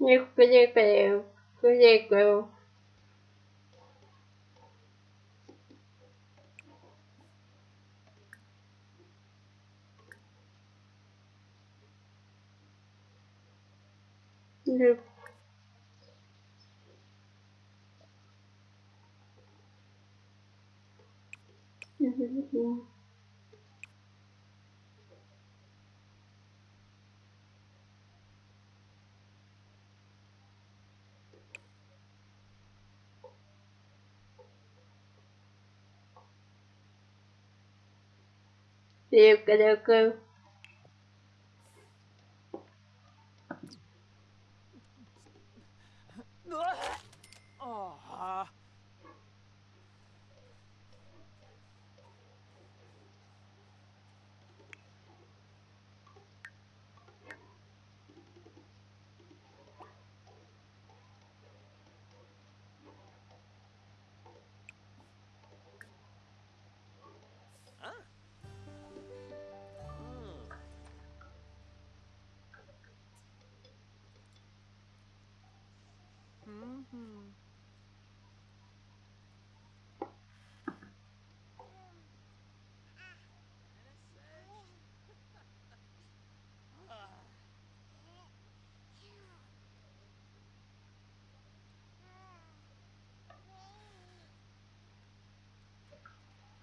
Nick Flickle, Flickle. Yep. Mm-hmm. Điều cái điều cư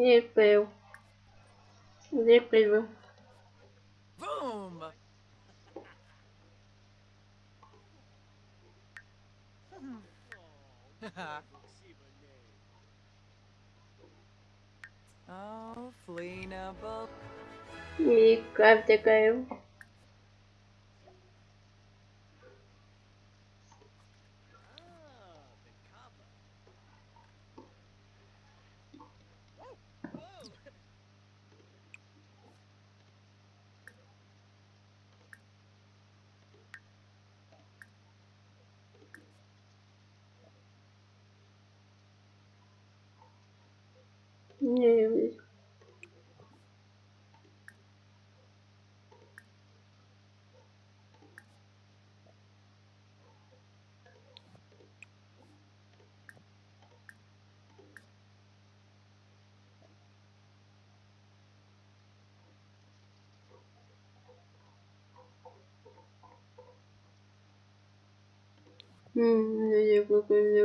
Nível. Nível. Boom! oh, Flina Me, grave game. Я какой мне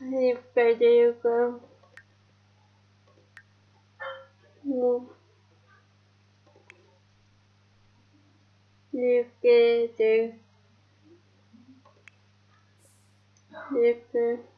Не поделка. Ну. Не поделка. Не поделка.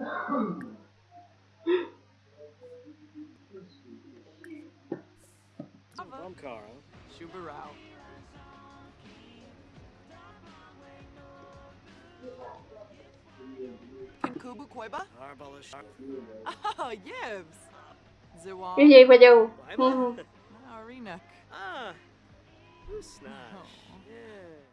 I'm Carl. Shubarao. Kubu Koiba? Oh, yes. Zewan. Cái? Arena. Ah. Yeah.